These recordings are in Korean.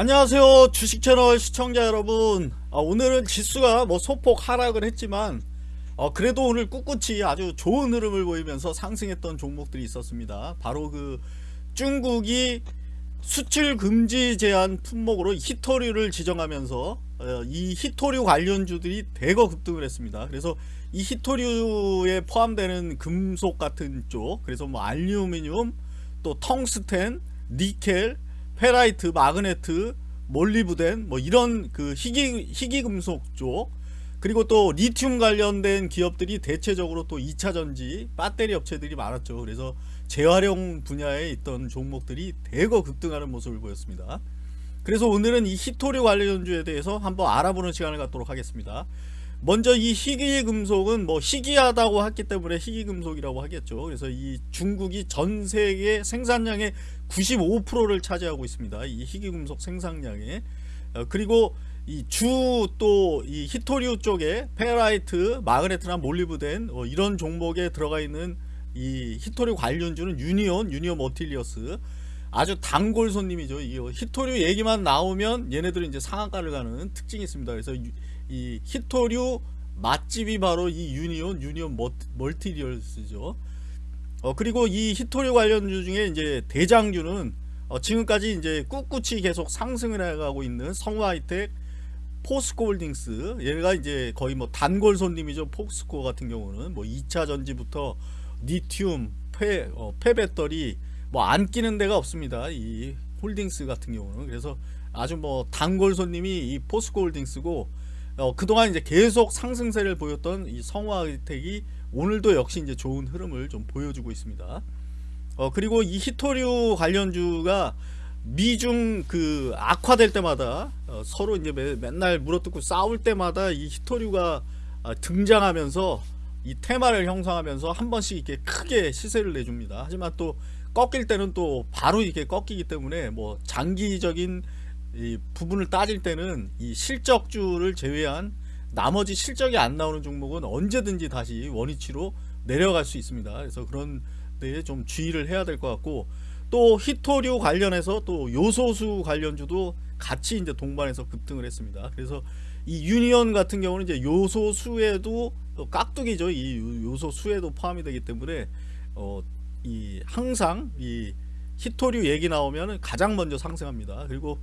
안녕하세요 주식채널 시청자 여러분. 아, 오늘은 지수가 뭐 소폭 하락을 했지만 어, 그래도 오늘 꿋꿋이 아주 좋은 흐름을 보이면서 상승했던 종목들이 있었습니다. 바로 그 중국이 수출 금지 제한 품목으로 히토류를 지정하면서 어, 이 히토류 관련주들이 대거 급등을 했습니다. 그래서 이 히토류에 포함되는 금속 같은 쪽 그래서 뭐 알루미늄 또 텅스텐 니켈 페라이트, 마그네트, 몰리브덴 뭐 이런 그 희귀 희귀 금속 쪽 그리고 또 리튬 관련된 기업들이 대체적으로 또 2차 전지 배터리 업체들이 많았죠. 그래서 재활용 분야에 있던 종목들이 대거 급등하는 모습을 보였습니다. 그래서 오늘은 이 희토류 관련주에 대해서 한번 알아보는 시간을 갖도록 하겠습니다. 먼저 이 희귀금속은 뭐 희귀하다고 했기 때문에 희귀금속이라고 하겠죠. 그래서 이 중국이 전 세계 생산량의 95%를 차지하고 있습니다. 이 희귀금속 생산량에 어, 그리고 이 주 또 이 희토류 쪽에 페라이트, 마그네트나 몰리브덴 어, 이런 종목에 들어가 있는 이 희토류 관련주는 유니온, 유니온 머티리얼스 아주 단골 손님이죠. 이 희토류 얘기만 나오면 얘네들은 이제 상한가를 가는 특징이 있습니다. 그래서 이 희토류 맛집이 바로 이 유니온 유니온 머티리얼스죠. 어 그리고 이 희토류 관련주 중에 이제 대장주는 어 지금까지 이제 꿋꿋이 계속 상승을 해가고 있는 성일하이텍 포스코홀딩스 얘가 이제 거의 뭐 단골 손님이죠. 포스코 같은 경우는. 뭐 2차 전지부터 리튬 폐, 어, 폐배터리 뭐 안 끼는 데가 없습니다. 이 홀딩스 같은 경우는. 그래서 아주 뭐 단골 손님이 이 포스코 홀딩스고 어, 그동안 이제 계속 상승세를 보였던 이 성화의택이 오늘도 역시 이제 좋은 흐름을 좀 보여주고 있습니다. 어, 그리고 이 히토류 관련주가 미중 그 악화될 때마다 어, 서로 이제 매, 맨날 물어뜯고 싸울 때마다 이 히토류가 아, 등장하면서 이 테마를 형성하면서 한 번씩 이렇게 크게 시세를 내줍니다. 하지만 또 꺾일 때는 또 바로 이렇게 꺾이기 때문에 뭐 장기적인 이 부분을 따질 때는 이 실적주를 제외한 나머지 실적이 안 나오는 종목은 언제든지 다시 원위치로 내려갈 수 있습니다. 그래서 그런 데에 좀 주의를 해야 될 것 같고 또 히토류 관련해서 또 요소수 관련주도 같이 이제 동반해서 급등을 했습니다. 그래서 이 유니언 같은 경우는 이제 요소수에도 깍두기죠. 이 요소수에도 포함이 되기 때문에 어, 이 항상 이 히토류 얘기 나오면 가장 먼저 상승합니다. 그리고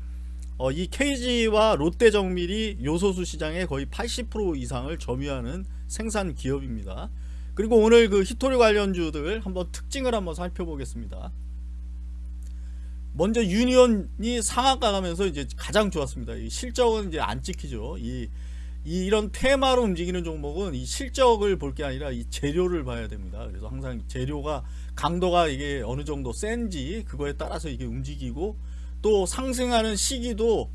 어, 이 KG와 롯데 정밀이 요소수 시장의 거의 80% 이상을 점유하는 생산 기업입니다. 그리고 오늘 그 히토리 관련주들 한번 특징을 한번 살펴보겠습니다. 먼저 유니온이 상한가 가면서 이제 가장 좋았습니다. 이 실적은 이제 안 찍히죠. 이, 이 이런 테마로 움직이는 종목은 이 실적을 볼 게 아니라 이 재료를 봐야 됩니다. 그래서 항상 재료가 강도가 이게 어느 정도 센지 그거에 따라서 이게 움직이고 또 상승하는 시기도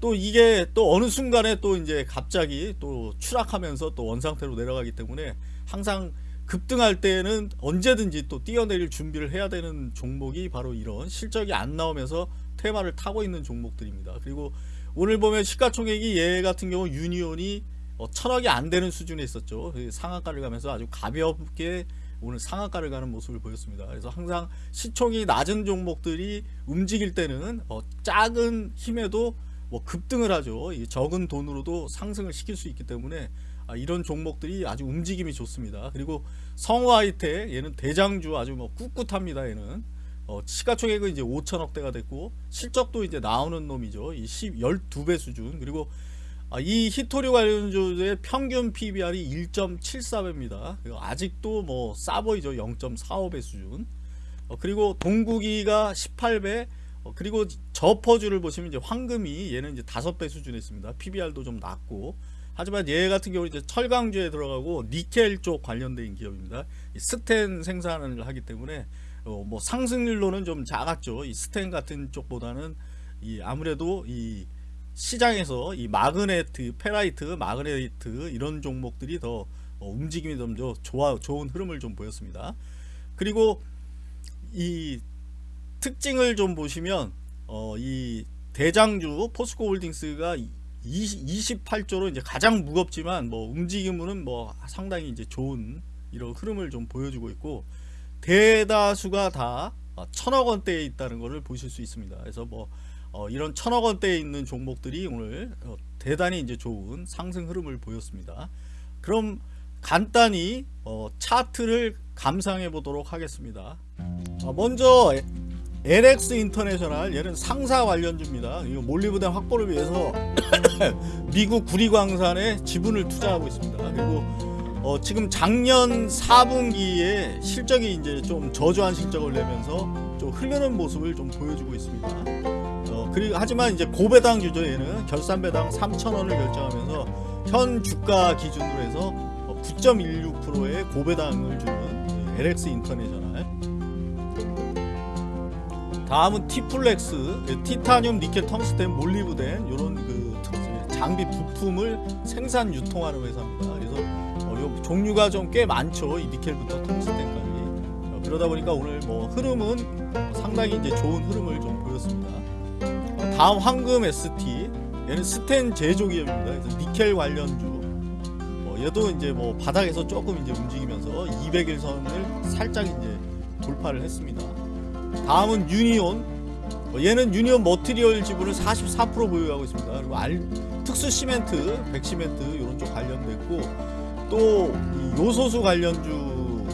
또 이게 또 어느 순간에 또 이제 갑자기 또 추락하면서 또 원상태로 내려가기 때문에 항상 급등할 때는 언제든지 또 뛰어내릴 준비를 해야 되는 종목이 바로 이런 실적이 안 나오면서 테마를 타고 있는 종목들입니다. 그리고 오늘 보면 시가총액이 얘 같은 경우 유니온이 어, 천억이 안 되는 수준에 있었죠. 상한가를 가면서 아주 가볍게 오늘 상한가를 가는 모습을 보였습니다. 그래서 항상 시총이 낮은 종목들이 움직일 때는 어, 작은 힘에도 뭐 급등을 하죠. 적은 돈으로도 상승을 시킬 수 있기 때문에 아, 이런 종목들이 아주 움직임이 좋습니다. 그리고 성화이테 얘는 대장주 아주 뭐 꿋꿋합니다. 얘는 어, 시가총액은 이제 5천억대가 됐고 실적도 이제 나오는 놈이죠. 이 10, 12배 수준 그리고 아, 이 히토리 관련주의 평균 PBR이 1.74배입니다. 아직도 뭐 싸보이죠. 0.45배 수준. 어, 그리고 동국이가 18배. 어, 그리고 저PER주를 보시면 이제 황금이 얘는 이제 5배 수준에 있습니다. PBR도 좀 낮고. 하지만 얘 같은 경우 이제 철강주에 들어가고 니켈 쪽 관련된 기업입니다. 스텐 생산을 하기 때문에 어, 뭐 상승률로는 좀 작았죠. 이 스텐 같은 쪽보다는 이 아무래도 이 시장에서 이 마그네트, 페라이트, 마그네트 이런 종목들이 더 어, 움직임이 좀 좋아 좋은 흐름을 좀 보였습니다. 그리고 이 특징을 좀 보시면 어, 이 대장주 포스코 홀딩스가 20, 28조로 이제 가장 무겁지만 뭐 움직임은 뭐 상당히 이제 좋은 이런 흐름을 좀 보여주고 있고 대다수가 다 천억 원대에 있다는 것을 보실 수 있습니다. 그래서 뭐 어, 이런 천억 원대에 있는 종목들이 오늘 어, 대단히 이제 좋은 상승 흐름을 보였습니다. 그럼 간단히 어, 차트를 감상해 보도록 하겠습니다. 어, 먼저 LX 인터내셔널 얘는 상사 관련주입니다. 이거 몰리브덴 확보를 위해서 미국 구리광산에 지분을 투자하고 있습니다. 그리고 어, 지금 작년 4분기에 실적이 이제 좀 저조한 실적을 내면서 좀 흐르는 모습을 좀 보여주고 있습니다. 어, 그리고 하지만 이제 고배당 주죠 얘는 결산 배당 3,000원을 결정하면서 현 주가 기준으로 해서 9.16%의 고배당을 주는 LX 인터내셔널 다음은 티플렉스 티타늄 니켈 텅스텐 몰리브덴 이런 그 장비 부품을 생산 유통하는 회사입니다. 그래서 종류가 좀 꽤 많죠. 이 니켈부터 텅스텐까지. 어, 그러다 보니까 오늘 뭐 흐름은 상당히 이제 좋은 흐름을 좀 보였습니다. 어, 다음 황금 ST 얘는 스텐 제조 기업입니다. 그래서 니켈 관련주. 어, 얘도 이제 뭐 바닥에서 조금 이제 움직이면서 200일선을 살짝 이제 돌파를 했습니다. 다음은 유니온 어, 얘는 유니온 머티리얼 지분을 44% 보유하고 있습니다. 그리고 알, 특수 시멘트, 백시멘트 이런 쪽 관련됐고 또 요소수 관련주로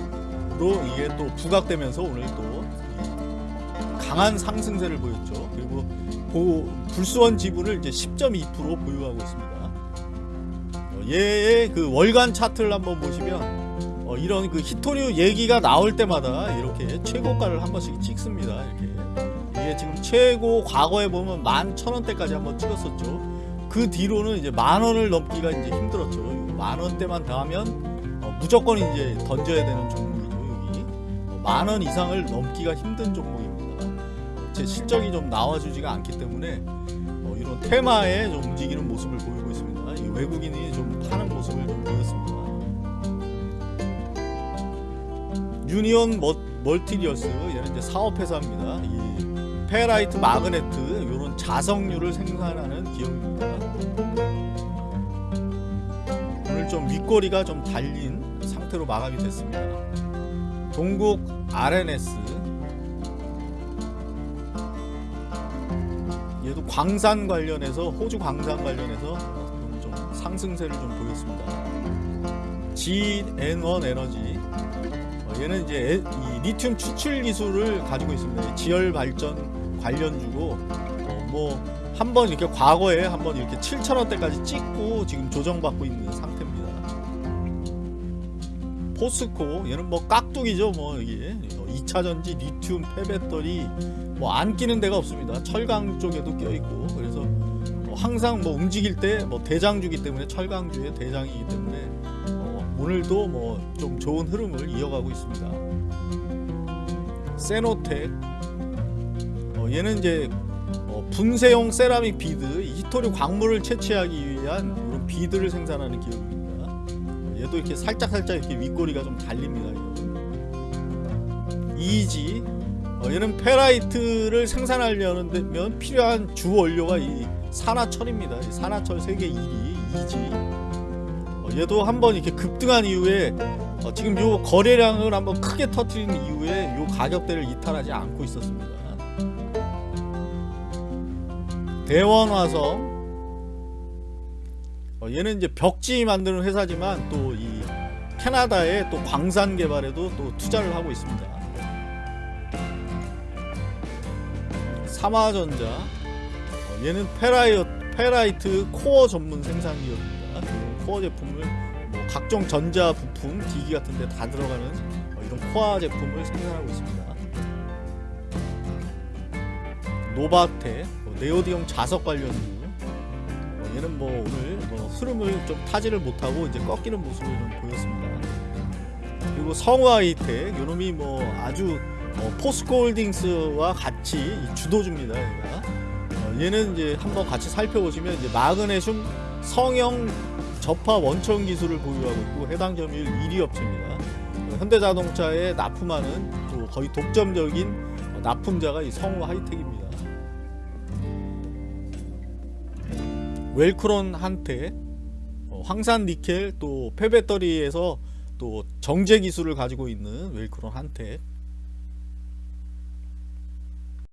이게 또 부각되면서 오늘 또 강한 상승세를 보였죠. 그리고 고, 불수원 지분을 이제 10.2% 보유하고 있습니다. 어, 얘의 그 월간 차트를 한번 보시면 어, 이런 그 히토류 얘기가 나올 때마다 이렇게 최고가를 한 번씩 찍습니다. 이렇게 이게 지금 최고 과거에 보면 만천 원대까지 한번 찍었었죠. 그 뒤로는 이제 만 원을 넘기가 이제 힘들었죠. 만 원대만 닿으면 어, 무조건 이제 던져야 되는 종목이죠. 여기 어, 만원 이상을 넘기가 힘든 종목입니다. 제 실적이 좀 나와주지가 않기 때문에 어, 이런 테마에 좀 움직이는 모습을 보이고 있습니다. 이 외국인이 좀 파는 모습을 좀 보였습니다. 유니온 머, 머티리얼스 얘는 이제 사업회사입니다. 이 페라이트 마그네트 이런 자석류를 생산하는 기업입니다. 좀 윗꼬리가 좀 달린 상태로 마감이 됐습니다. 동국 RNS 얘도 광산 관련해서 호주 광산 관련해서 좀 상승세를 좀 보였습니다. GN1 에너지 어, 얘는 이제 에- 이 리튬 추출 기술을 가지고 있습니다. 지열 발전 관련주고 어, 뭐 한 번 이렇게 과거에 한 번 이렇게 7천 원대까지 찍고 지금 조정받고 있는 상태입니다. 포스코 얘는 뭐 깍두기죠 뭐 이게 2차 전지 리튬 폐배터리 뭐 안 끼는 데가 없습니다. 철강 쪽에도 껴 있고 그래서 뭐 항상 뭐 움직일 때 뭐 대장주기 때문에 철강주의 대장이기 때문에 어, 오늘도 뭐 좀 좋은 흐름을 이어가고 있습니다. 쎄노텍 어, 얘는 이제 어, 분쇄용 세라믹 비드 이 희토류 광물을 채취하기 위한 이런 비드를 생산하는 기업입니다. 어, 얘도 이렇게 살짝 살짝 이렇게 윗꼬리가 좀 달립니다. EG 어, 얘는 페라이트를 생산하려면 필요한 주 원료가 이 산화철입니다. 이 산화철 세계 1위 EG 어, 얘도 한번 이렇게 급등한 이후에 어, 지금 요 거래량을 한번 크게 터트린 이후에 요 가격대를 이탈하지 않고 있었습니다. 대원화성 어, 얘는 이제 벽지 만드는 회사지만 또 이 캐나다의 또 광산 개발에도 또 투자를 하고 있습니다. 삼화전자 어, 얘는 페라이, 페라이트 코어 전문 생산 기업입니다. 그 코어 제품을 뭐 각종 전자 부품, 기기 같은 데 다 들어가는 어, 이런 코어 제품을 생산하고 있습니다. 노바텍 어, 네오디뮴 자석 관련주 어, 얘는 뭐 오늘 뭐 흐름을 좀 타지를 못하고 이제 꺾이는 모습을 좀 보였습니다. 그리고 성화이텍 요놈이 뭐 아주 어, 포스코홀딩스와 같이 이 주도주입니다. 얘가 어, 얘는 이제 한번 같이 살펴보시면 이제 마그네슘 성형 접화 원천 기술을 보유하고 있고 해당 점유율 1위 업체입니다. 어, 현대자동차에 납품하는 또 거의 독점적인 어, 납품자가 이 성우 하이텍입니다. 웰크론 한테 어, 황산 니켈 또 폐배터리에서 또 정제 기술을 가지고 있는 웰크론 한테